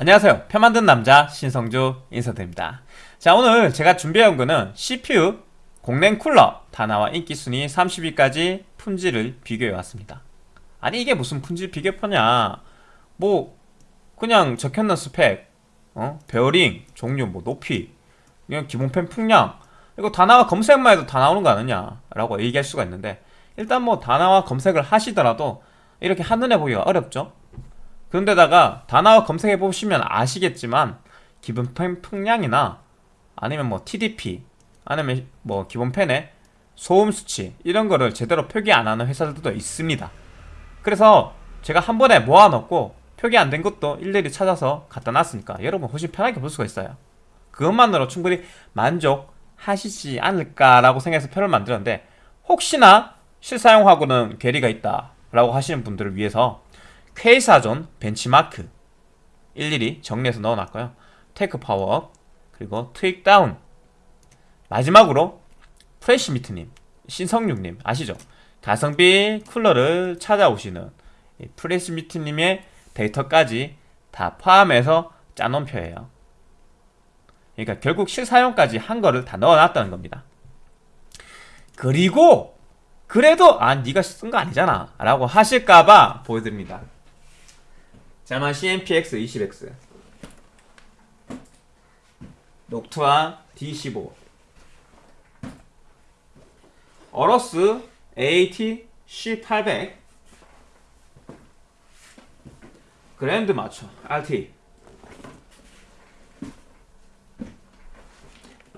안녕하세요. 표 만든 남자 신성주 인사드립니다. 자 오늘 제가 준비해온 거는 CPU 공랭 쿨러 다나와 인기순위 30위까지 품질을 비교해 왔습니다. 아니 이게 무슨 품질 비교표냐? 뭐 그냥 적혀있는 스펙 어? 베어링, 종류, 뭐 높이 그냥 기본 팬 풍량. 이거 다나와 검색만 해도 다 나오는 거 아니냐? 라고 얘기할 수가 있는데 일단 뭐 다나와 검색을 하시더라도 이렇게 한눈에 보기가 어렵죠 그런데다가 단어 검색해 보시면 아시겠지만 기본 펜 풍량이나 아니면 뭐 TDP 아니면 뭐 기본 펜의 소음 수치 이런 거를 제대로 표기 안 하는 회사들도 있습니다. 그래서 제가 한 번에 모아놓고 표기 안 된 것도 일일이 찾아서 갖다 놨으니까 여러분 훨씬 편하게 볼 수가 있어요. 그것만으로 충분히 만족하시지 않을까라고 생각해서 표를 만들었는데 혹시나 실사용하고는 괴리가 있다 라고 하시는 분들을 위해서 K사전 벤치마크. 일일이 정리해서 넣어놨고요. TechPower 그리고 TweakTown 마지막으로 프레시미트님 신성육님 아시죠? 가성비 쿨러를 찾아오시는 프레시미트님의 데이터까지 다 포함해서 짜놓은 표예요. 그러니까 결국 실사용까지 한 거를 다 넣어놨다는 겁니다. 그리고 그래도 아 네가 쓴 거 아니잖아 라고 하실까봐 보여드립니다 자만 CMPX 20X 녹투아 D15 어러스 AT C800 Grand Macho RT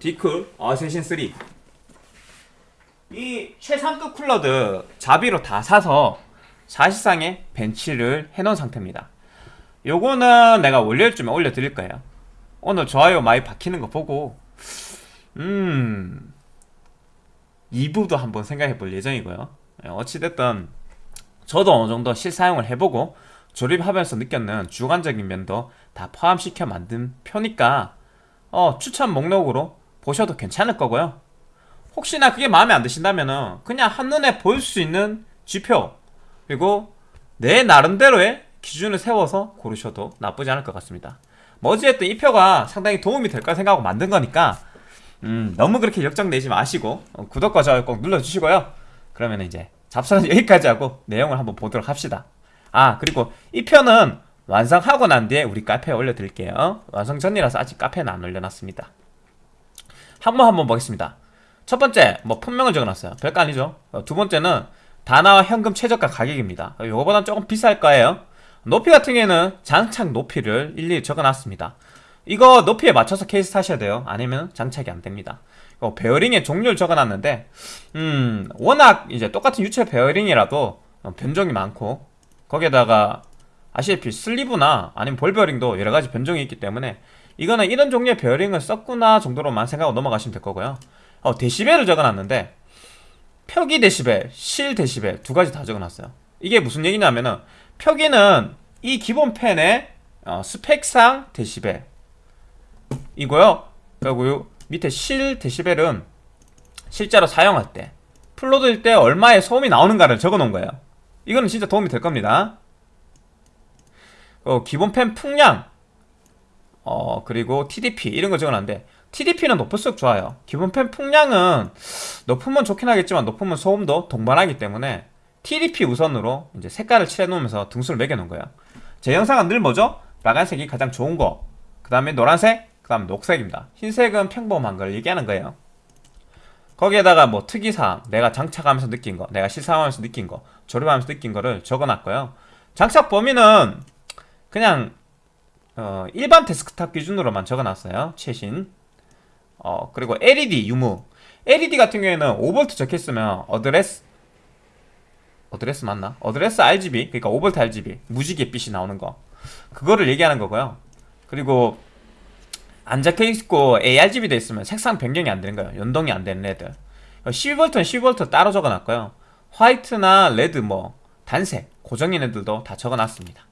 Deepcool Assassin 3 이 최상급 쿨러들 자비로 다 사서 사실상의 bench를 해놓은 상태입니다 요거는 내가 월요일 쯤에 올려드릴 거예요. 오늘 좋아요 많이 박히는 거 보고. 음 2부도 한번 생각해 볼 예정이고요. 예, 어찌됐든 저도 어느 정도 실사용을 해보고 조립하면서 느꼈는 주관적인 면도 다 포함시켜 만든 표니까 어, 추천 목록으로 보셔도 괜찮을 거고요. 혹시나 그게 마음에 안 드신다면 그냥 한눈에 볼 수 있는 지표 그리고 내 나름대로의 기준을 세워서 고르셔도 나쁘지 않을 것 같습니다. 뭐 어찌됐든 이 표가 상당히 도움이 될까 생각하고 만든 거니까 음, 너무 그렇게 역정내지 마시고 어, 구독과 좋아요 꼭 눌러주시고요. 그러면 이제 잡사는 여기까지 하고 내용을 한번 보도록 합시다. 아 그리고 이 표는 완성하고 난 뒤에 우리 카페에 올려드릴게요. 완성 전이라서 아직 카페는 안 올려놨습니다. 한번 한번 보겠습니다. 첫 번째 뭐 품명을 적어놨어요. 별거 아니죠. 어, 두 번째는 단화와 현금 최저가 가격입니다. 요거보다 조금 비쌀 거예요 높이 같은 경우에는 장착 높이를 일일이 적어놨습니다. 이거 높이에 맞춰서 케이스 사셔야 돼요. 아니면 장착이 안됩니다. 어, 베어링의 종류를 적어놨는데 음 워낙 이제 똑같은 유체 베어링이라도 어, 변종이 많고 거기에다가 아시다시피 sleeve나 아니면 볼 베어링도 여러가지 변종이 있기 때문에 이거는 이런 종류의 베어링을 썼구나 정도로만 생각하고 넘어가시면 될 거고요. 어, 데시벨을 적어놨는데 표기 데시벨, 실 데시벨 두 가지 다 적어놨어요. 이게 무슨 얘기냐면은 표기는 이 기본 팬의 어, 스펙상 데시벨. 이고요. 그리고 요 밑에 실 데시벨은 실제로 사용할 때 full load일 때 얼마의 소음이 나오는가를 적어 놓은 거예요. 이거는 진짜 도움이 될 겁니다. 어, 기본 팬 풍량 어 그리고 TDP 이런 거 적어놨는데 TDP는 높을수록 좋아요. 기본 팬 풍량은 높으면 좋긴 하겠지만 높으면 소음도 동반하기 때문에 TDP 우선으로 이제 색깔을 칠해 놓으면서 등수를 매겨 놓은 거예요 제 영상은 늘 뭐죠? 빨간색이 가장 좋은 거 그 다음에 노란색 그 다음 녹색입니다. 흰색은 평범한 걸 얘기하는 거예요. 거기에다가 뭐 특이사항 내가 장착하면서 느낀 거 내가 실사하면서 느낀 거 조립하면서 느낀 거를 적어놨고요. 장착 범위는 그냥 어, 일반 데스크탑 기준으로만 적어놨어요. 최신. 어, 그리고 LED 유무. LED 같은 경우에는 5V 적혀있으면 address address 맞나? address RGB 그러니까 5V RGB 무지개 빛이 나오는 거. 그거를 얘기하는 거고요. 그리고 안 적혀있고 ARGB 돼 있으면 색상 변경이 안 되는 거예요. 연동이 안 되는 애들 12V는 12V 따로 적어놨고요. 화이트나 레드 뭐 단색 고정인 애들도 다 적어놨습니다.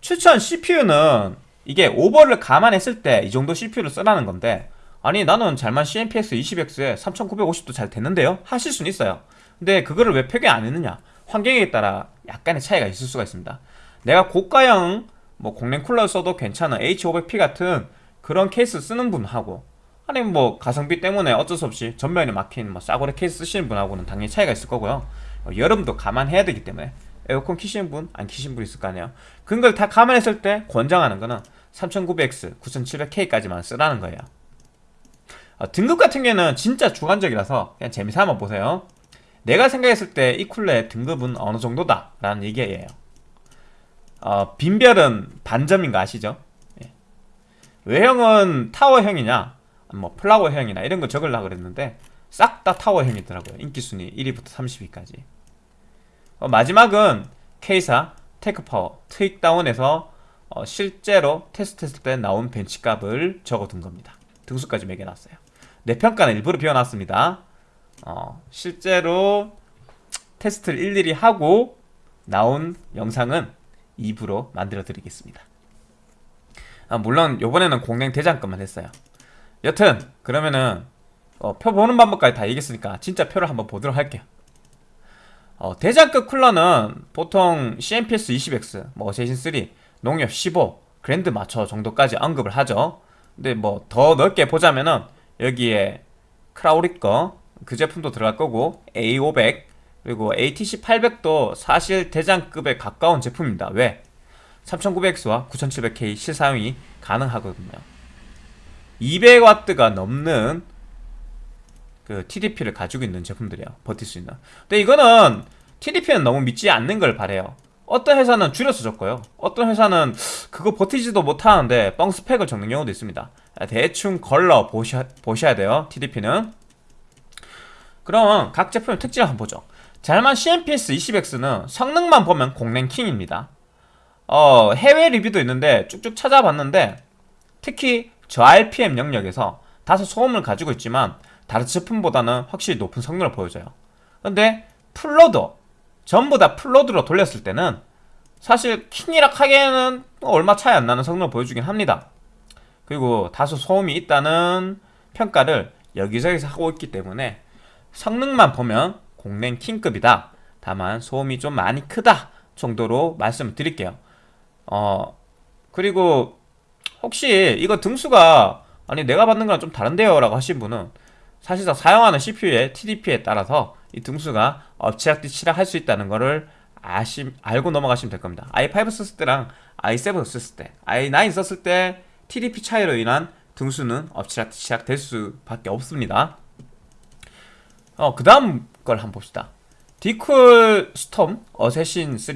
추천 CPU는 이게 오버를 감안했을 때 이 정도 CPU를 쓰라는 건데 아니 나는 잘만 CMPX 20X에 3950도 잘 됐는데요? 하실 수는 있어요 근데 그거를 왜 표기 안 했느냐? 환경에 따라 약간의 차이가 있을 수가 있습니다. 내가 고가형 뭐 공랭 쿨러 써도 괜찮은 H500P 같은 그런 케이스 쓰는 분하고 아니면 뭐 가성비 때문에 어쩔 수 없이 전면이 막힌 뭐 싸구려 케이스 쓰시는 분하고는 당연히 차이가 있을 거고요. 어, 여름도 감안해야 되기 때문에 에어컨 키시는 분, 안 키시는 분 있을 거 아니에요. 그런 걸다 감안했을 때 권장하는 거는 3900X, 9700K까지만 쓰라는 거예요. 어, 등급 같은 경우는 진짜 주관적이라서 그냥 재미삼아 보세요 내가 생각했을 때 이 쿨러의 등급은 어느 정도다? 라는 얘기예요. 어, 빈별은 반점인 거 아시죠? 예. 외형은 타워형이냐 뭐 플라워형이나 이런 거 적으려고 그랬는데 싹 다 타워형이더라고요. 인기순위 1위부터 30위까지. 어, 마지막은 K사 TechPower TweakTown에서 어, 실제로 테스트했을 때 나온 bench값을 적어둔 겁니다. 등수까지 매겨놨어요. 내 평가는 일부러 비워놨습니다 어, 실제로 테스트를 일일이 하고 나온 영상은 2부로 만들어 드리겠습니다. 아, 물론 요번에는 공랭 대장급만 했어요. 여튼 그러면은 어, 표 보는 방법까지 다 얘기했으니까 진짜 표를 한번 보도록 할게요. 어, 대장급 쿨러는 보통 CMPS 20X, 뭐 제신 3, 농협 15, 그랜드 마처 정도까지 언급을 하죠. 근데 뭐 더 넓게 보자면은 여기에 크라우리 거 그 제품도 들어갈 거고 A500 그리고 ATC 800도 사실 대장급에 가까운 제품입니다. 왜? 3900X와 9700K 실사용이 가능하거든요. 200W가 넘는 그 TDP를 가지고 있는 제품들이에요. 버틸 수 있는. 근데 이거는 TDP는 너무 믿지 않는 걸 바래요. 어떤 회사는 줄여서 적고요. 어떤 회사는 그거 버티지도 못하는데 뻥 스펙을 적는 경우도 있습니다. 대충 걸러 보셔, 보셔야 돼요 TDP는 그럼 각 제품의 특징을 한번 보죠. 잘만 CMPS 20X는 성능만 보면 공랭킹입니다. 어, 해외 리뷰도 있는데 쭉쭉 찾아봤는데 특히 저 RPM 영역에서 다소 소음을 가지고 있지만 다른 제품보다는 확실히 높은 성능을 보여줘요. 근데 full load 전부 다 full load로 돌렸을 때는 사실 킹이라 하기에는 얼마 차이 안 나는 성능을 보여주긴 합니다. 그리고 다소 소음이 있다는 평가를 여기저기서 하고 있기 때문에 성능만 보면 공랭 킹급이다. 다만 소음이 좀 많이 크다 정도로 말씀을 드릴게요. 어 그리고 혹시 이거 등수가 아니 내가 받는 거랑 좀 다른데요? 라고 하신 분은 사실상 사용하는 CPU의 TDP에 따라서 이 등수가 엎치락뒤치락 할 수 있다는 거를 아시, 알고 넘어가시면 될 겁니다. i5 썼을 때랑 i7 썼을 때 i9 썼을 때 TDP 차이로 인한 등수는 엎치락뒤치락 될 수밖에 없습니다 어, 그 다음 걸 한번 봅시다. Deepcool Storm Assassin 3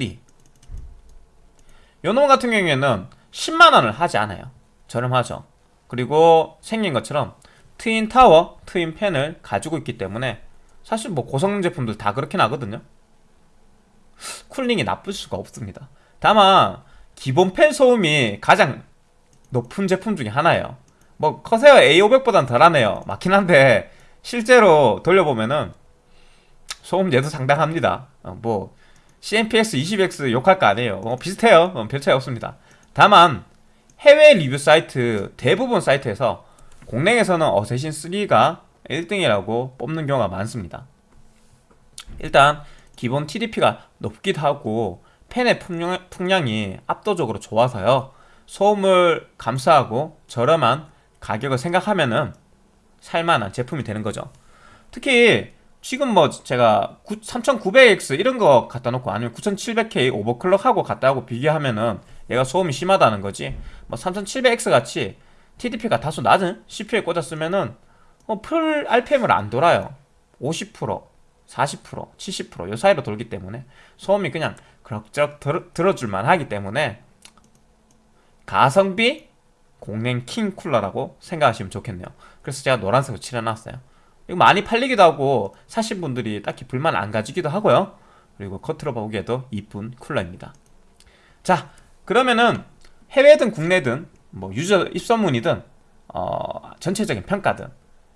요놈 같은 경우에는 10만원을 하지 않아요. 저렴하죠. 그리고 생긴 것처럼 twin 타워, twin 팬을 가지고 있기 때문에 사실 뭐 고성 제품들 다 그렇긴 하거든요. 쿨링이 나쁠 수가 없습니다. 다만 기본 팬 소음이 가장 높은 제품 중에 하나예요. 뭐 커세어 A500보단 덜하네요. 맞긴 한데 실제로 돌려보면은 소음제도 상당합니다. 어, 뭐 CMPS 20X 욕할 거 아니에요. 어, 비슷해요. 어, 별 차이 없습니다. 다만 해외 리뷰 사이트 대부분 사이트에서 공랭에서는 어세신 3가 1등이라고 뽑는 경우가 많습니다. 일단 기본 TDP가 높기도 하고 팬의 풍량, 풍량이 압도적으로 좋아서요. 소음을 감수하고 저렴한 가격을 생각하면은 살만한 제품이 되는 거죠. 특히 지금 뭐 제가 3900X 이런 거 갖다 놓고 아니면 9700K 오버클럭하고 갖다 하고 비교하면은 얘가 소음이 심하다는 거지. 뭐 3700X 같이 TDP가 다소 낮은 CPU에 꽂았으면은 어, 풀 RPM을 안 돌아요. 50% 40% 70%요 사이로 돌기 때문에 소음이 그냥 그럭저럭 들, 들어줄만 하기 때문에 가성비 공랭 킹 쿨러라고 생각하시면 좋겠네요. 그래서 제가 노란색으로 칠해놨어요. 이거 많이 팔리기도 하고 사신 분들이 딱히 불만 안 가지기도 하고요. 그리고 겉으로 보기에도 이쁜 쿨러입니다. 자 그러면은 해외든 국내든 뭐 유저 입소문이든 어, 전체적인 평가든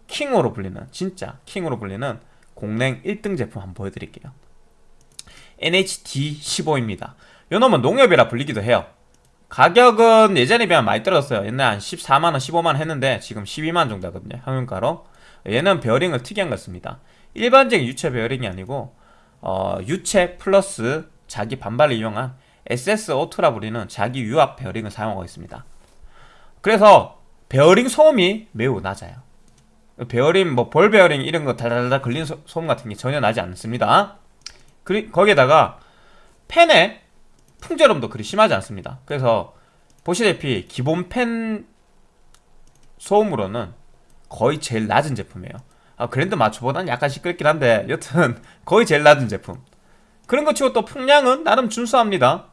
킹으로 불리는 진짜 킹으로 불리는 공랭 1등 제품 한번 보여드릴게요. NHD15입니다. 요놈은 농협이라 불리기도 해요 가격은 예전에 비하면 많이 떨어졌어요 옛날에 한 14만원 15만원 했는데 지금 12만원 정도 하거든요 평균가로 얘는 베어링을 특이한 것 같습니다 일반적인 유체 베어링이 아니고 어, 유체 플러스 자기 반발을 이용한 SSO2라 불리는 자기 유압 베어링을 사용하고 있습니다. 그래서 베어링 소음이 매우 낮아요. 베어링 뭐 볼 베어링 이런 거 달달달 걸리는 소, 소음 같은 게 전혀 나지 않습니다. 그리 거기에다가 팬의 풍절음도 그리 심하지 않습니다. 그래서 보시다시피 기본 팬 소음으로는 거의 제일 낮은 제품이에요. 아, Grand Macho보다는 약간 시끄럽긴 한데 여튼 거의 제일 낮은 제품. 그런 거 치고 또 풍량은 나름 준수합니다.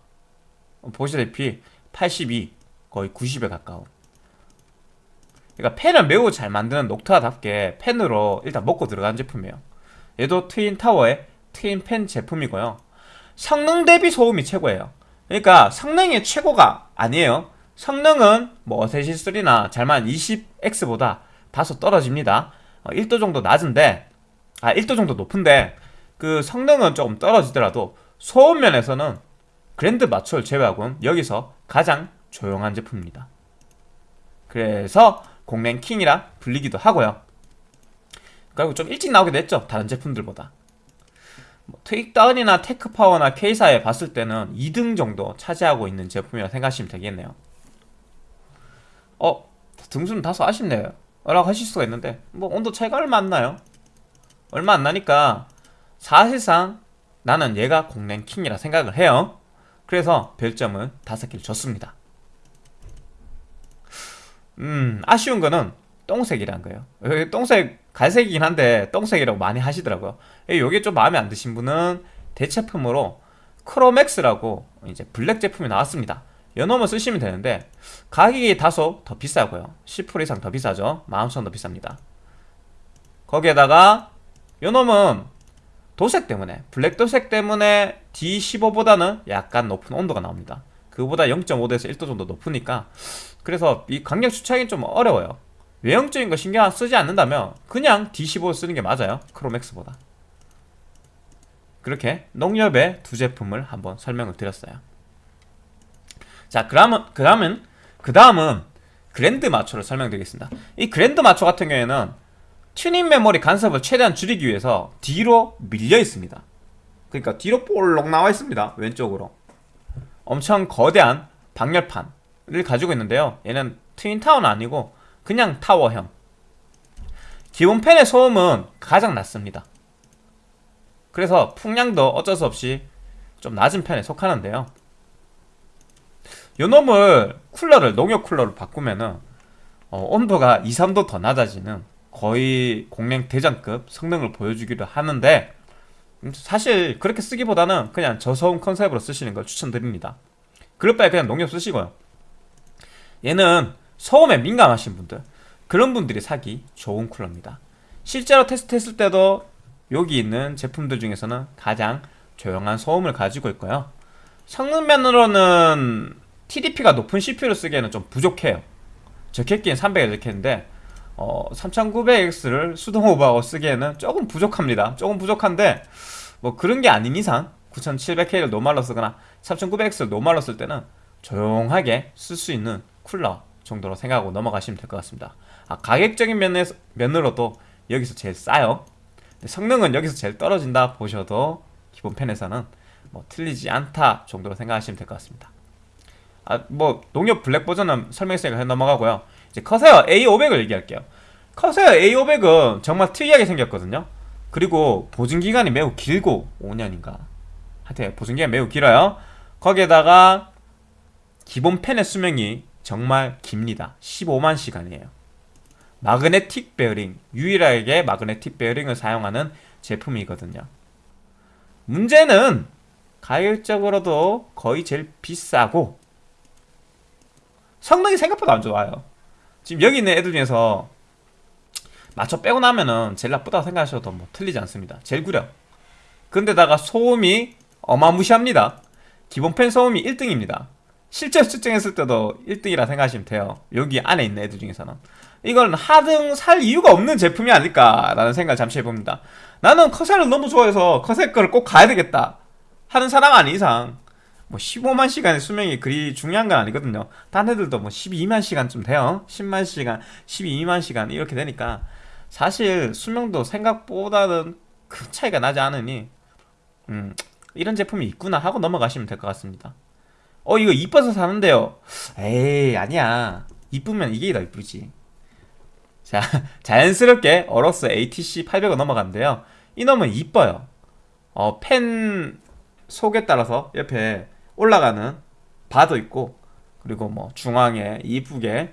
보시다시피 82 거의 90에 가까운. 그러니까 펜을 매우 잘 만드는 녹타답게 펜으로 일단 먹고 들어간 제품이에요. 얘도 트윈 타워의 트윈 펜 제품이고요. 성능 대비 소음이 최고예요. 그러니까 성능이 최고가 아니에요. 성능은 뭐 어세시스 3나 잘만 20X보다 다소 떨어집니다. 1도 어, 정도 낮은데 아 1도 정도 높은데 그 성능은 조금 떨어지더라도 소음 면에서는 Grand Macho를 제외하고는 여기서 가장 조용한 제품입니다. 그래서 공랭 킹이라 불리기도 하고요. 그리고 좀 일찍 나오기도 했죠. 다른 제품들보다. 뭐 TweakTown이나 TechPower나 K사에 봤을 때는 2등 정도 차지하고 있는 제품이라 생각하시면 되겠네요. 어? 등수는 다소 아쉽네요. 라고 하실 수가 있는데 뭐 온도 차이가 얼마 안 나요. 얼마 안 나니까 사실상 나는 얘가 공랭 킹이라 생각을 해요. 그래서 별점을 5개를 줬습니다. 음, 아쉬운 거는 똥색이란 거예요. 똥색, 갈색이긴 한데 똥색이라고 많이 하시더라고요. 이게 좀 마음에 안 드신 분은 대체품으로 Chromax라고 이제 블랙 제품이 나왔습니다. 요놈을 쓰시면 되는데 가격이 다소 더 비싸고요. 10% 이상 더 비싸죠. 11,000원 더 비쌉니다. 거기에다가 요놈은 도색 때문에 블랙 도색 때문에 D15보다는 약간 높은 온도가 나옵니다. 그보다 0.5도에서 1도 정도 높으니까 그래서 이 강력 추천이 좀 어려워요. 외형적인 거 신경 쓰지 않는다면 그냥 D15 쓰는 게 맞아요. 크로맥스보다. 그렇게 농협의 두 제품을 한번 설명을 드렸어요. 자, 그다음은 그 다음은 그랜드 마초를 설명드리겠습니다. 이 그랜드 마초 같은 경우에는 튜닝 메모리 간섭을 최대한 줄이기 위해서 뒤로 밀려 있습니다. 그러니까 뒤로 볼록 나와 있습니다. 왼쪽으로. 엄청 거대한 방열판을 가지고 있는데요. 얘는 twin tower는 아니고 그냥 타워형. 기본 팬의 소음은 가장 낮습니다. 그래서 풍량도 어쩔 수 없이 좀 낮은 편에 속하는데요. 요 놈을 쿨러를 농협 쿨러로 바꾸면은 어, 온도가 2, 3도 더 낮아지는 거의 공랭 대장급 성능을 보여주기도 하는데 사실 그렇게 쓰기보다는 그냥 저소음 컨셉으로 쓰시는 걸 추천드립니다. 그럴 바에 그냥 농협 쓰시고요. 얘는 소음에 민감하신 분들 그런 분들이 사기 좋은 쿨러입니다. 실제로 테스트했을 때도 여기 있는 제품들 중에서는 가장 조용한 소음을 가지고 있고요. 성능면으로는 TDP가 높은 CPU를 쓰기에는 좀 부족해요. 적혔기엔 300에 적혔는데 어, 3900X를 수동 오버하고 쓰기에는 조금 부족합니다. 조금 부족한데 뭐 그런 게 아닌 이상 9700K를 노말로 쓰거나 3900X를 노말로 쓸 때는 조용하게 쓸 수 있는 쿨러 정도로 생각하고 넘어가시면 될 것 같습니다. 아, 가격적인 면에서, 면으로도 여기서 제일 싸요. 성능은 여기서 제일 떨어진다 보셔도 기본 펜에서는 뭐 틀리지 않다 정도로 생각하시면 될 것 같습니다. 아, 뭐 농협 블랙 버전은 설명했으니까 넘어가고요. 이제 커세어 A500을 얘기할게요. 커세어 A500은 정말 특이하게 생겼거든요. 그리고 보증 기간이 매우 길고 5년인가. 하여튼 보증 기간이 매우 길어요. 거기에다가 기본 펜의 수명이 정말 깁니다. 15만 시간이에요. magnetic 베어링, 유일하게 magnetic 베어링을 사용하는 제품이거든요. 문제는 가격적으로도 거의 제일 비싸고 성능이 생각보다 안 좋아요. 지금 여기 있는 애들 중에서 마초 빼고 나면은 제일 나쁘다고 생각하셔도 뭐 틀리지 않습니다. 제일 구려. 근데다가 소음이 어마무시합니다. 기본 팬 소음이 1등입니다. 실제 측정했을 때도 1등이라 생각하시면 돼요. 여기 안에 있는 애들 중에서는. 이건 하등 살 이유가 없는 제품이 아닐까라는 생각을 잠시 해봅니다. 나는 커셀을 너무 좋아해서 커셀 거를 꼭 가야 되겠다 하는 사람 아닌 이상 뭐 15만 시간의 수명이 그리 중요한 건 아니거든요. 딴 애들도 뭐 12만 시간쯤 돼요. 10만 시간, 12만 시간 이렇게 되니까 사실 수명도 생각보다는 큰 차이가 나지 않으니 음, 이런 제품이 있구나 하고 넘어가시면 될 것 같습니다. 어 이거 이뻐서 사는데요. 에이 아니야. 이쁘면 이게 더 이쁘지. 자 자연스럽게 어로스 ATC 800을 넘어갔는데요. 이 놈은 이뻐요. 어, 펜 속에 따라서 옆에 올라가는 바도 있고 그리고 뭐 중앙에 이쁘게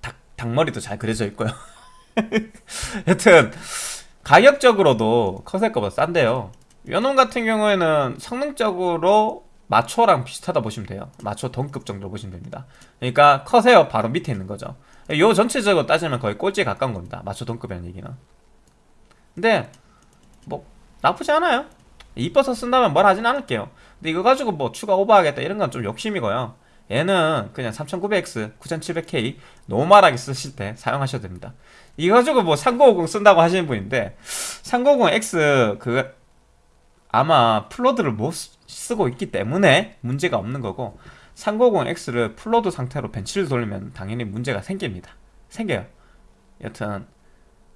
닭, 닭머리도 잘 그려져 있고요. 여튼 가격적으로도 거보다 싼데요. 요놈 같은 경우에는 성능적으로 마초랑 비슷하다 보시면 돼요. 마초 동급 정도 보시면 됩니다. 그러니까 커세어 바로 밑에 있는 거죠. 요 전체적으로 따지면 거의 꼴찌에 가까운 겁니다. 마초 동급이라는 얘기는. 근데 뭐 나쁘지 않아요. 이뻐서 쓴다면 뭘 하진 않을게요. 근데 이거 가지고 뭐 추가 오버하겠다 이런 건 좀 욕심이고요. 얘는 그냥 3900X, 9700K normal하게 쓰실 때 사용하셔도 됩니다. 이거 가지고 뭐 3950 쓴다고 하시는 분인데 3950X 그 아마 full load를 못 쓰고 있기 때문에 문제가 없는 거고 390X를 full load 상태로 벤치를 돌리면 당연히 문제가 생깁니다. 생겨요. 여튼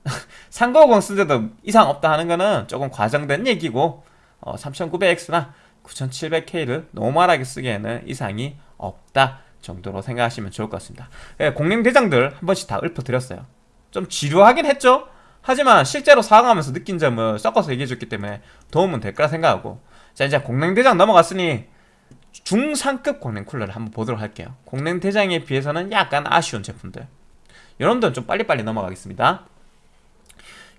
390 쓰는데도 이상 없다 하는 거는 조금 과장된 얘기고 어, 3900X나 9700K를 normal하게 쓰기에는 이상이 없다 정도로 생각하시면 좋을 것 같습니다. 예, 공랭대장들 한 번씩 다 읊어드렸어요. 좀 지루하긴 했죠? 하지만 실제로 사용하면서 느낀 점을 섞어서 얘기해줬기 때문에 도움은 될 거라 생각하고 자 이제 공랭대장 넘어갔으니 중상급 공랭 쿨러를 한번 보도록 할게요. 공랭대장에 비해서는 약간 아쉬운 제품들. 여러분들은 좀 빨리빨리 넘어가겠습니다.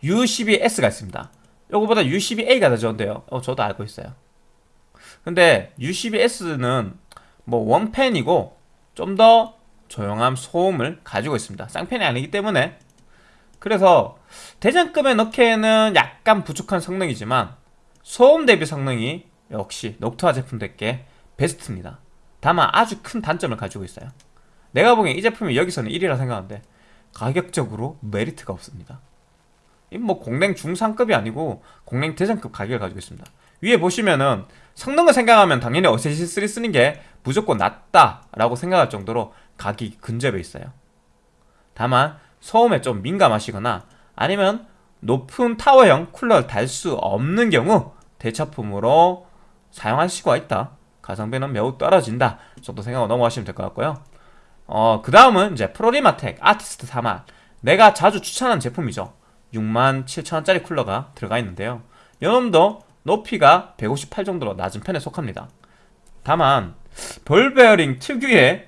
U12S가 있습니다. 요거보다 U12A가 더 좋은데요. 어, 저도 알고 있어요. 근데 U12S는 뭐 원펜이고 좀 더 조용한 소음을 가지고 있습니다. 쌍펜이 아니기 때문에. 그래서 대장급에 넣기에는 약간 부족한 성능이지만 소음 대비 성능이 역시 녹투아 제품들께 베스트입니다. 다만 아주 큰 단점을 가지고 있어요. 내가 보기엔 이 제품이 여기서는 1위라 생각하는데 가격적으로 메리트가 없습니다. 뭐 공랭 중상급이 아니고 공랭 대장급 가격을 가지고 있습니다. 위에 보시면은 성능을 생각하면 당연히 어세시 3 쓰는 게 무조건 낫다라고 생각할 정도로 가격이 근접해 있어요. 다만 소음에 좀 민감하시거나 아니면 높은 타워형 쿨러를 달 수 없는 경우 대차품으로 사용할 수가 있다. 가성비는 매우 떨어진다. 정도 생각하고 넘어가시면 될 것 같고요. 어, 그 다음은 이제 프로리마텍 아티스트 4만. 내가 자주 추천하는 제품이죠. 67,000원짜리 쿨러가 들어가 있는데요. 이놈도 높이가 158 정도로 낮은 편에 속합니다. 다만 볼베어링 특유의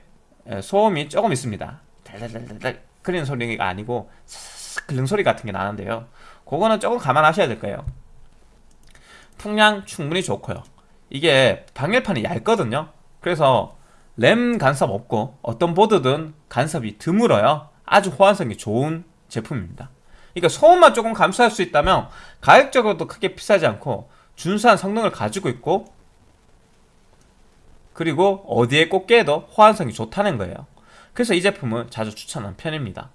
소음이 조금 있습니다. 달달달달 그리는 소리가 아니고 삭삭 긁는 소리 같은 게 나는데요. 그거는 조금 감안하셔야 될 거예요 풍량 충분히 좋고요. 이게 방열판이 얇거든요. 그래서 램 간섭 없고 어떤 보드든 간섭이 드물어요. 아주 호환성이 좋은 제품입니다. 그러니까 소음만 조금 감수할 수 있다면 가격적으로도 크게 비싸지 않고 준수한 성능을 가지고 있고 그리고 어디에 꽂게도 호환성이 좋다는 거예요. 그래서 이 제품은 자주 추천하는 편입니다.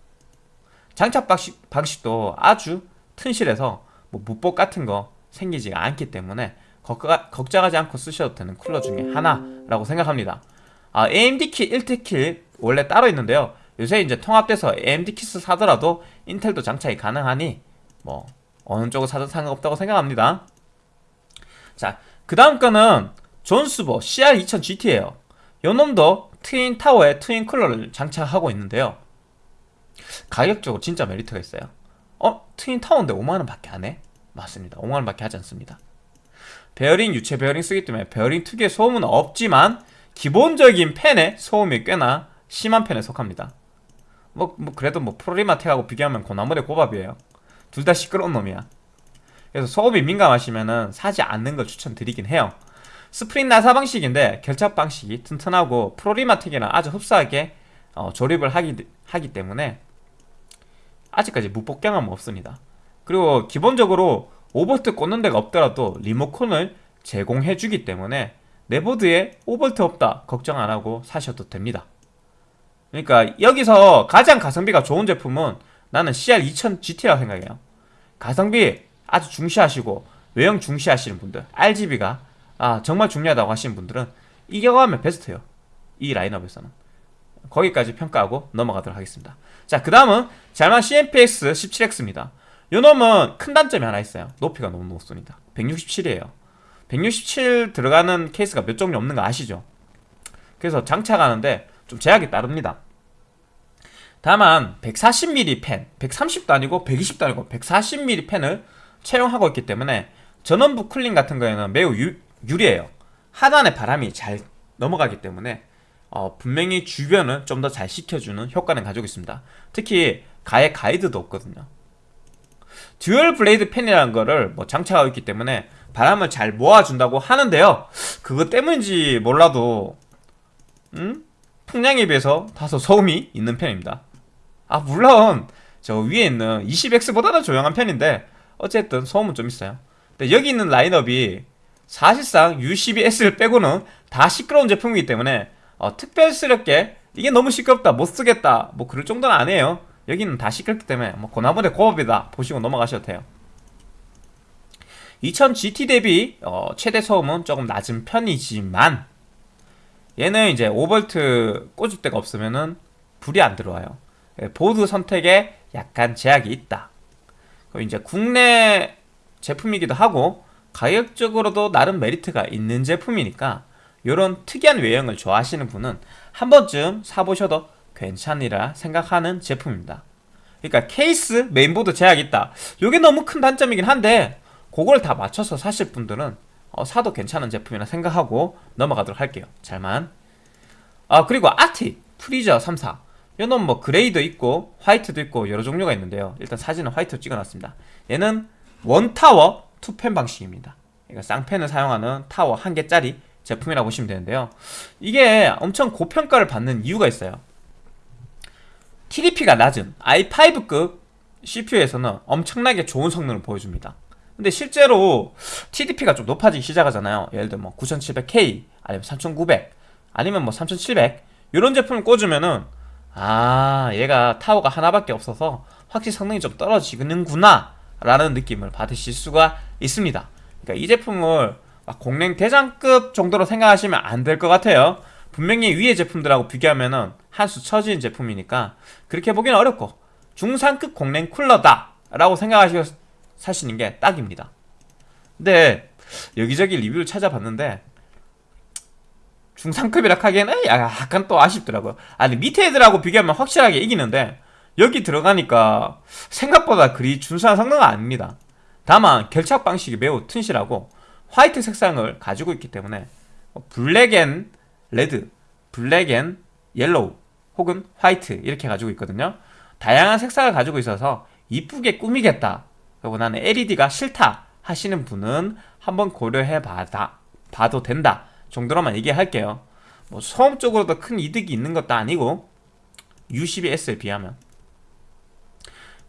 장착 방식, 방식도 아주 튼실해서 뭐 무복 같은 거 생기지가 않기 때문에 걱정하지 않고 쓰셔도 되는 쿨러 중에 하나라고 생각합니다. 아, AMD 키 1특킬 원래 따로 있는데요. 요새 이제 통합돼서 AMD 키트 사더라도 인텔도 장착이 가능하니 뭐 어느 쪽을 사도 상관없다고 생각합니다. 자, 그 다음 거는 존스보 CR2000GT예요. 요놈도 twin tower에 twin 쿨러를 장착하고 있는데요. 가격적으로 진짜 메리트가 있어요. 어? twin tower인데 5만원 밖에 안 해? 맞습니다. 5만원 밖에 하지 않습니다. 베어링 유체 베어링 쓰기 때문에 베어링 특유의 소음은 없지만 기본적인 팬의 소음이 꽤나 심한 편에 속합니다. 뭐, 뭐 그래도 뭐 프로리마텍하고 비교하면 그 나물에 그 밥이에요. 둘 다 시끄러운 놈이야. 그래서 소음이 민감하시면은 사지 않는 걸 추천드리긴 해요. 스프링 나사 방식인데 결착 방식이 튼튼하고 프로리마텍이랑 아주 흡사하게 어, 조립을 하기, 하기 때문에 아직까지 무뽑 경험은 없습니다 그리고 기본적으로 5볼트 꽂는 데가 없더라도 리모컨을 제공해주기 때문에 내 보드에 오버트 없다 걱정 안하고 사셔도 됩니다. 그러니까 여기서 가장 가성비가 좋은 제품은 나는 CR2000GT라고 생각해요. 가성비 아주 중시하시고 외형 중시하시는 분들 RGB가 아 정말 중요하다고 하시는 분들은 이겨가면 베스트예요. 이 라인업에서는. 거기까지 평가하고 넘어가도록 하겠습니다. 자그 다음은 잘만 CMPX 17X입니다 요 놈은 큰 단점이 하나 있어요 높이가 너무 높습니다 167이에요 167 들어가는 케이스가 몇 종류 없는 거 아시죠? 그래서 장착하는데 좀 제약이 따릅니다. 다만 140mm 팬, 130도 아니고 120도 아니고 140mm 팬을 채용하고 있기 때문에 전원부 쿨링 같은 거에는 매우 유, 유리해요. 하단에 바람이 잘 넘어가기 때문에 어, 분명히 주변을 좀더 잘 식혀주는 효과는 가지고 있습니다. 특히 가해 가이드도 없거든요. dual blade 팬이라는 거를 뭐 장착하고 있기 때문에 바람을 잘 모아준다고 하는데요. 그것 때문인지 몰라도 음? 풍량에 비해서 다소 소음이 있는 편입니다. 아 물론 저 위에 있는 20X보다는 조용한 편인데 어쨌든 소음은 좀 있어요. 근데 여기 있는 라인업이 사실상 U12S를 빼고는 다 시끄러운 제품이기 때문에 어, 특별스럽게 이게 너무 시끄럽다 못 쓰겠다 뭐 그럴 정도는 아니에요 여기는 다 시끄럽기 때문에 뭐 고나물의 고업이다 보시고 넘어가셔도 돼요. 2000 GT 대비 어, 최대 소음은 조금 낮은 편이지만 얘는 이제 5V 꽂을 데가 없으면은 불이 안 들어와요. 예, 보드 선택에 약간 제약이 있다. 이제 국내 제품이기도 하고 가격적으로도 나름 메리트가 있는 제품이니까 이런 특이한 외형을 좋아하시는 분은 한 번쯤 사보셔도 괜찮으리라 생각하는 제품입니다. 그러니까 케이스, 메인보드 제약이 있다. 이게 너무 큰 단점이긴 한데 그걸 다 맞춰서 사실 분들은 어, 사도 괜찮은 제품이라 생각하고 넘어가도록 할게요. 잘만. 아 그리고 아틱 프리저 3사 이놈 뭐 그레이도 있고 화이트도 있고 여러 종류가 있는데요. 일단 사진은 화이트로 찍어놨습니다. 얘는 one tower two fan 방식입니다. 그러니까 쌍펜을 사용하는 타워 한 개짜리 제품이라고 보시면 되는데요 이게 엄청 고평가를 받는 이유가 있어요 TDP가 낮은 i5급 CPU에서는 엄청나게 좋은 성능을 보여줍니다. 근데 실제로 TDP가 좀 높아지기 시작하잖아요. 예를 들어 뭐 9700K 아니면 3900 아니면 뭐 3700 이런 제품을 꽂으면은 아 얘가 타워가 하나밖에 없어서 확실히 성능이 좀 떨어지는구나 라는 느낌을 받으실 수가 있습니다. 그러니까 이 제품을 공랭 대장급 정도로 생각하시면 안 될 것 같아요. 분명히 위의 제품들하고 비교하면은 한 수 처진 제품이니까 그렇게 보기는 어렵고 중상급 공랭 쿨러다 라고 생각하시고 사시는 게 딱입니다. 근데 여기저기 리뷰를 찾아봤는데 중상급이라 하기에는 약간 또 아쉽더라고요. 아니 밑에 애들하고 비교하면 확실하게 이기는데 여기 들어가니까 생각보다 그리 준수한 성능은 아닙니다. 다만 결착 방식이 매우 튼실하고 화이트 색상을 가지고 있기 때문에 뭐 black and red, black and yellow 혹은 화이트 이렇게 가지고 있거든요. 다양한 색상을 가지고 있어서 이쁘게 꾸미겠다. 그리고 나는 LED가 싫다 하시는 분은 한번 고려해 봐다, 봐도 된다 정도로만 얘기할게요. 뭐 소음 쪽으로도 큰 이득이 있는 것도 아니고 U12S에 비하면.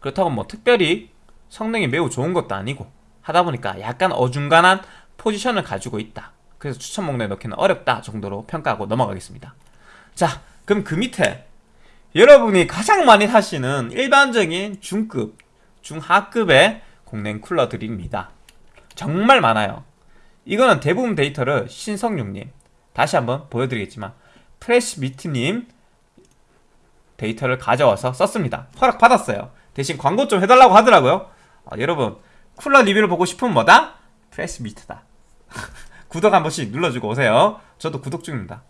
그렇다고 뭐 특별히 성능이 매우 좋은 것도 아니고 하다 보니까 약간 어중간한 포지션을 가지고 있다. 그래서 추천 목록에 넣기는 어렵다 정도로 평가하고 넘어가겠습니다. 자 그럼 그 밑에 여러분이 가장 많이 사시는 일반적인 중급, 중하급의 공랭 쿨러들입니다. 정말 많아요. 이거는 대부분 데이터를 신성육님 다시 한번 보여드리겠지만 프레시미트님 데이터를 가져와서 썼습니다. 허락받았어요. 대신 광고 좀 해달라고 하더라고요. 아, 여러분 쿨러 리뷰를 보고 싶으면 뭐다? 프레시미트다. 구독 한 번씩 눌러주고 오세요. 저도 구독 중입니다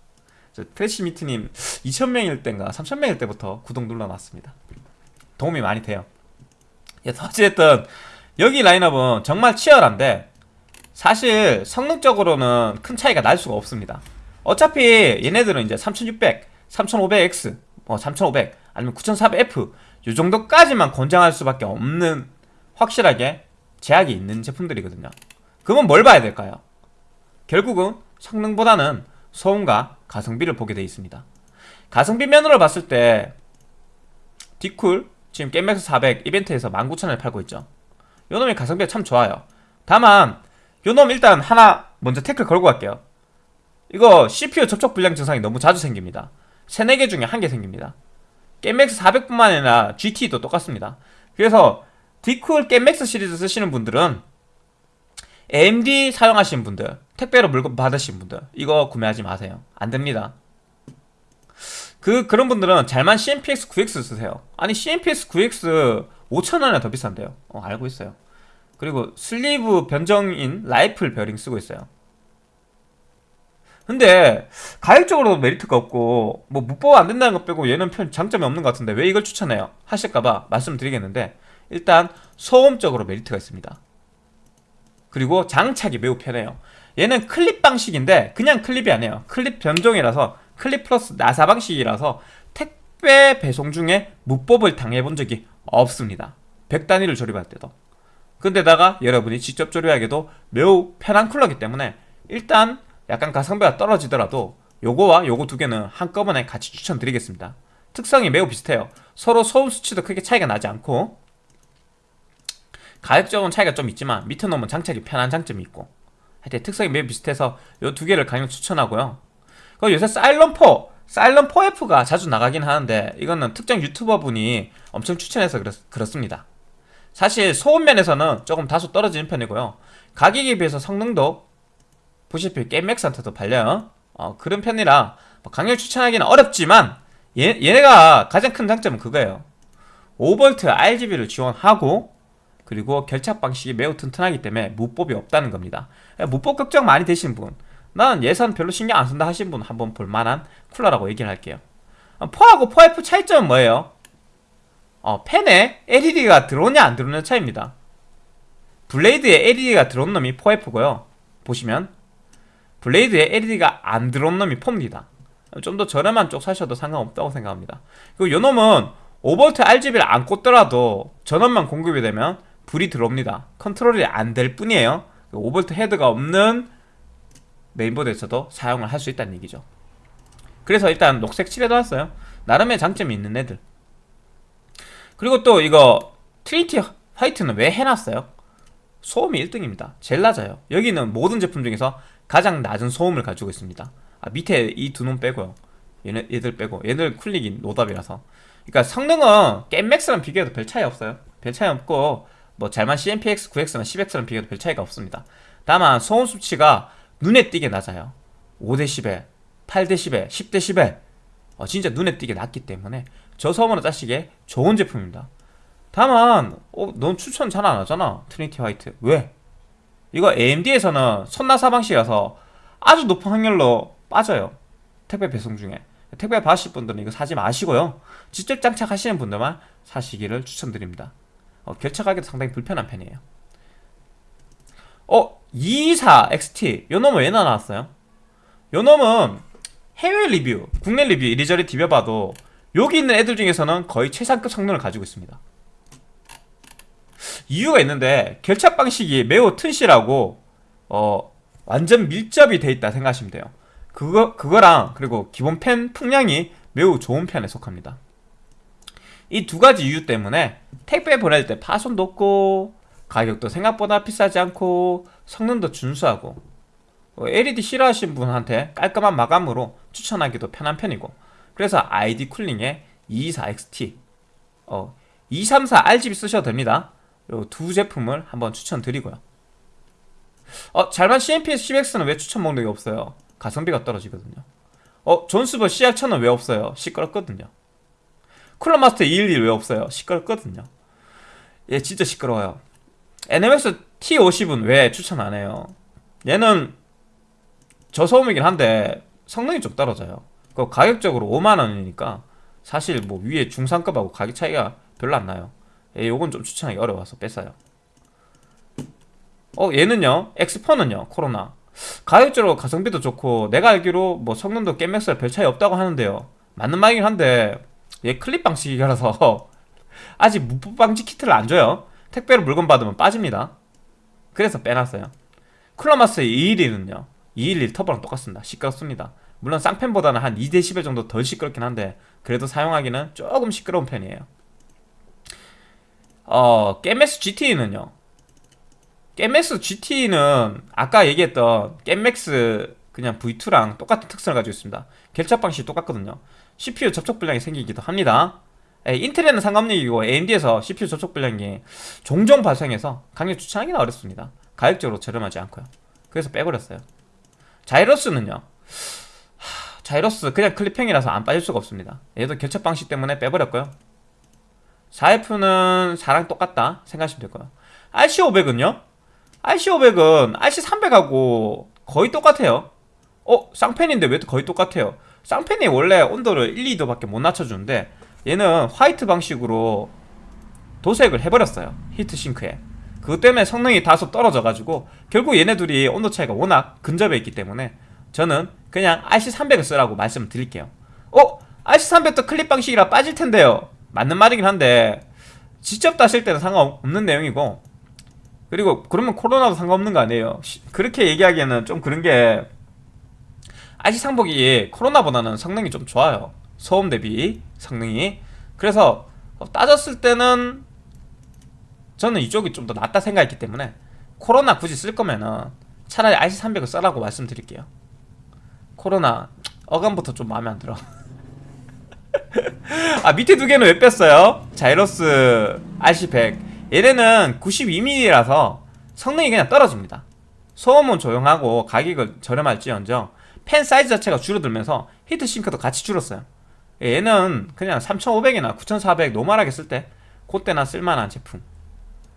프레시미트님 2000명일 때인가 3000명일 때부터 구독 눌러놨습니다. 도움이 많이 돼요. 어찌됐든 여기 라인업은 정말 치열한데 사실 성능적으로는 큰 차이가 날 수가 없습니다. 어차피 얘네들은 이제 3600, 3500X, 뭐3500 아니면 9400F 이 정도까지만 권장할 수밖에 없는 확실하게 제약이 있는 제품들이거든요. 그러면 뭘 봐야 될까요? 결국은 성능보다는 소음과 가성비를 보게 되어 있습니다. 가성비 면으로 봤을 때 디쿨 지금 게임맥스 400 이벤트에서 19,000원에 팔고 있죠. 요놈이 가성비가 참 좋아요. 다만 요놈 일단 하나 먼저 태클 걸고 갈게요. 이거 CPU 접촉 불량 증상이 너무 자주 생깁니다. 3, 4개 중에 한 개 생깁니다. 게임맥스 400뿐만 아니라 GT도 똑같습니다. 그래서 디쿨 게임맥스 시리즈 쓰시는 분들은 AMD 사용하시는 분들 택배로 물건 받으신 분들 이거 구매하지 마세요 안됩니다 그 그런 분들은 잘만 CMPX 9X 쓰세요 아니 CMPX 9X 5천원이나 더 비싼데요 어 알고 있어요 그리고 슬리브 변종인 rifle 베어링 쓰고 있어요 근데 가격적으로도 메리트가 없고 뭐 묻보가 안 된다는 것 빼고 얘는 별 장점이 없는 것 같은데 왜 이걸 추천해요? 하실까봐 말씀드리겠는데 일단 소음적으로 메리트가 있습니다. 그리고 장착이 매우 편해요. 얘는 클립 방식인데 그냥 클립이 아니에요. 클립 변종이라서 클립 플러스 나사 방식이라서 택배 배송 중에 묻법을 당해본 적이 없습니다. 100단위를 조립할 때도. 근데다가 여러분이 직접 조립하기도 매우 편한 쿨러기 때문에 일단 약간 가성비가 떨어지더라도 요거와 요거 두 개는 한꺼번에 같이 추천드리겠습니다. 특성이 매우 비슷해요. 서로 소음 수치도 크게 차이가 나지 않고 가격적인 차이가 좀 있지만 밑에 놓으면 장착이 편한 장점이 있고 하여튼 특성이 매우 비슷해서 요두 개를 강력 추천하고요. 그리고 요새 사일런4 사일런4F가 자주 나가긴 하는데 이거는 특정 유튜버 분이 엄청 추천해서 그렇, 그렇습니다. 사실 소음 면에서는 조금 다소 떨어지는 편이고요. 가격에 비해서 성능도 보시피 게임맥스한테도 발려요. 어, 그런 편이라 뭐 강력 추천하기는 어렵지만 얘, 얘네가 가장 큰 장점은 그거예요. 5V RGB를 지원하고 그리고 결착 방식이 매우 튼튼하기 때문에 무법이 없다는 겁니다. 무뽑 걱정 많이 되신 분, 난 예산 별로 신경 안 쓴다 하신 분 한번 볼만한 쿨러라고 얘기를 할게요. 포하고 포F 차이점은 뭐예요? 어, 팬에 LED가 들어오냐 안 들어오냐 차이입니다. blade에 LED가 들어온 놈이 four F고요. 보시면 blade에 LED가 안 들어온 놈이 four입니다. 좀 더 저렴한 쪽 사셔도 상관없다고 생각합니다. 그리고 요 놈은 5V RGB를 안 꽂더라도 전원만 공급이 되면 불이 들어옵니다. 컨트롤이 안 될 뿐이에요. 5V 헤드가 없는 메인보드에서도 사용을 할 수 있다는 얘기죠. 그래서 일단 녹색 칠해도 왔어요. 나름의 장점이 있는 애들. 그리고 또 이거 트리니티 화이트는 왜 해놨어요? 소음이 1등입니다. 제일 낮아요. 여기는 모든 제품 중에서 가장 낮은 소음을 가지고 있습니다. 아, 밑에 이 두 놈 빼고요. 얘네, 얘들 빼고 얘들 cooling이 노답이라서 그러니까 성능은 게임맥스랑 비교해도 별 차이 없어요. 별 차이 없고 뭐 잘만 CNPS 9X나 10X랑 비교해도 별 차이가 없습니다. 다만 소음 수치가 눈에 띄게 낮아요. 5dB, 8dB, 10dB 어, 진짜 눈에 띄게 낮기 때문에 저소음으로 쓰시기에 좋은 제품입니다. 다만 어, 넌 추천 잘 안 하잖아 트리니티 화이트 왜? 이거 AMD에서는 선나사 방식이라서 아주 높은 확률로 빠져요 택배 배송 중에 택배 받으실 분들은 이거 사지 마시고요 직접 장착하시는 분들만 사시기를 추천드립니다 어, 결착하기도 상당히 불편한 편이에요 어? 224 XT 요 놈은 왜 나왔어요? 요 놈은 해외 리뷰, 국내 리뷰 이리저리 디벼봐도 여기 있는 애들 중에서는 거의 최상급 성능을 가지고 있습니다 이유가 있는데 결착 방식이 매우 튼실하고 어 완전 밀접이 돼 있다 생각하시면 돼요 그거, 그거랑 그리고 기본 펜 풍량이 매우 좋은 편에 속합니다 이 두 가지 이유 때문에 택배 보낼 때 파손도 없고 가격도 생각보다 비싸지 않고 성능도 준수하고 LED 싫어하시는 분한테 깔끔한 마감으로 추천하기도 편한 편이고 그래서 ID 쿨링에 224XT 어, 234 RGB 쓰셔도 됩니다 요두 제품을 한번 추천드리고요 어, 잘만 CMPS 10X는 왜 추천 목록이 없어요? 가성비가 떨어지거든요 어, 존스버 CR1000은 왜 없어요? 시끄럽거든요 쿨러 마스터 211 왜 없어요? 시끄럽거든요. 얘 진짜 시끄러워요. NMX T50은 왜 추천 안 해요? 얘는 저소음이긴 한데 성능이 좀 떨어져요. 그 가격적으로 5만원이니까 사실 뭐 위에 중상급하고 가격 차이가 별로 안 나요. 예, 요건 좀 추천하기 어려워서 뺐어요. 어 얘는요? X4는요? 코로나. 가격적으로 가성비도 좋고 내가 알기로 뭐 성능도 게임맥스랑 별 차이 없다고 하는데요. 맞는 말이긴 한데 얘 클립 방식이라서 아직 무법 방지 키트를 안 줘요. 택배로 물건 받으면 빠집니다. 그래서 빼놨어요. 쿨러마스 211은요 211 터보랑 똑같습니다. 시끄럽습니다. 물론 쌍펜보다는 한 2dB 정도 덜 시끄럽긴 한데 그래도 사용하기는 조금 시끄러운 편이에요. 어, 게맥스 GT는요 게맥스 GT는 아까 얘기했던 게맥스 그냥 V2랑 똑같은 특성을 가지고 있습니다. 결착 방식이 똑같거든요 CPU 접촉 불량이 생기기도 합니다. 에, 인텔에는 상관없는 얘기고 AMD에서 CPU 접촉 불량이 종종 발생해서 강력 추천하기는 어렵습니다. 가격적으로 저렴하지 않고요. 그래서 빼버렸어요. 자이러스는요 하, 자이러스 그냥 클립형이라서 안 빠질 수가 없습니다. 얘도 결착 방식 때문에 빼버렸고요. 4F는 4랑 똑같다 생각하시면 될 거예요. RC500은요? RC500은 RC300하고 거의 똑같아요. 어 쌍팬인데 왜 거의 똑같아요 쌍팬이 원래 온도를 1, 2도밖에 못 낮춰주는데 얘는 화이트 방식으로 도색을 해버렸어요 히트싱크에. 그것 때문에 성능이 다소 떨어져가지고 결국 얘네 둘이 온도 차이가 워낙 근접해 있기 때문에 저는 그냥 RC300을 쓰라고 말씀을 드릴게요. 어? RC300도 클립 방식이라 빠질 텐데요. 맞는 말이긴 한데 직접 따실 때는 상관없는 내용이고 그리고 그러면 코로나도 상관없는 거 아니에요? 시- 그렇게 얘기하기에는 좀 그런 게 RC 상복이 코로나보다는 성능이 좀 좋아요. 소음 대비 성능이. 그래서 따졌을 때는 저는 이쪽이 좀 더 낫다 생각했기 때문에 코로나 굳이 쓸 거면은 차라리 RC300을 써라고 말씀드릴게요. 코로나 어감부터 좀 마음에 안 들어. 아 밑에 두 개는 왜 뺐어요? 자이러스 RC100 얘네는 92mm라서 성능이 그냥 떨어집니다. 소음은 조용하고 가격을 저렴할지언정 팬 사이즈 자체가 줄어들면서 히트 싱크도 같이 줄었어요. 얘는 그냥 3500이나 9400 normal하게 쓸 때 그때나 쓸만한 제품.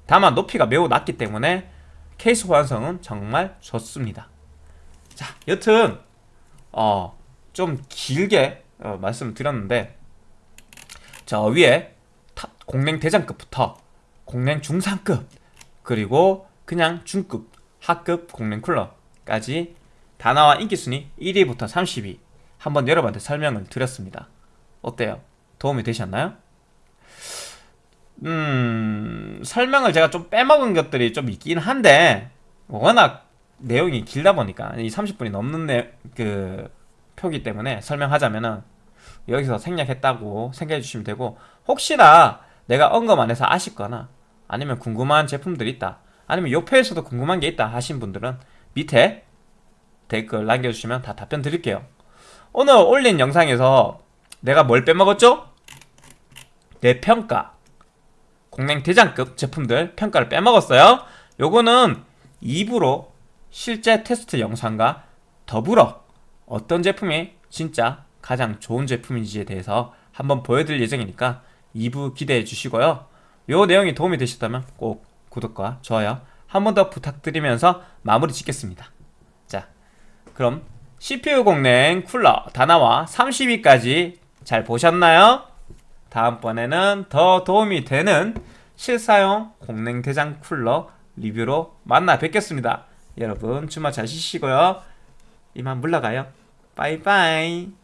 다만 높이가 매우 낮기 때문에 케이스 호환성은 정말 좋습니다. 자 여튼 어 좀 길게 어, 말씀을 드렸는데 저 위에 탑 공랭 대장급부터 공랭 중상급 그리고 그냥 중급 하급 공랭 쿨러까지 다 나와 인기 순위 1위부터 30위 한번 여러분한테 설명을 드렸습니다. 어때요? 도움이 되셨나요? 음 설명을 제가 좀 빼먹은 것들이 좀 있긴 한데 워낙 내용이 길다 보니까 이 30분이 넘는 내, 그 표기 때문에 설명하자면은 여기서 생략했다고 생각해 주시면 되고 혹시나 내가 언급 안 해서 아쉽거나 아니면 궁금한 제품들이 있다 아니면 요 표에서도 궁금한 게 있다 하신 분들은 밑에 댓글 남겨주시면 다 답변 드릴게요 오늘 올린 영상에서 내가 뭘 빼먹었죠? 내 평가 공랭 대장급 제품들 평가를 빼먹었어요 요거는 2부로 실제 테스트 영상과 더불어 어떤 제품이 진짜 가장 좋은 제품인지에 대해서 한번 보여드릴 예정이니까 2부 기대해 주시고요. 요 내용이 도움이 되셨다면 꼭 구독과 좋아요 한 번 더 부탁드리면서 마무리 짓겠습니다. 자, 그럼 CPU 공랭 쿨러 다나와 30위까지 잘 보셨나요? 다음번에는 더 도움이 되는 실사용 공랭 대장 쿨러 리뷰로 만나 뵙겠습니다. 여러분 주말 잘 쉬시고요. 이만 물러가요. 빠이빠이.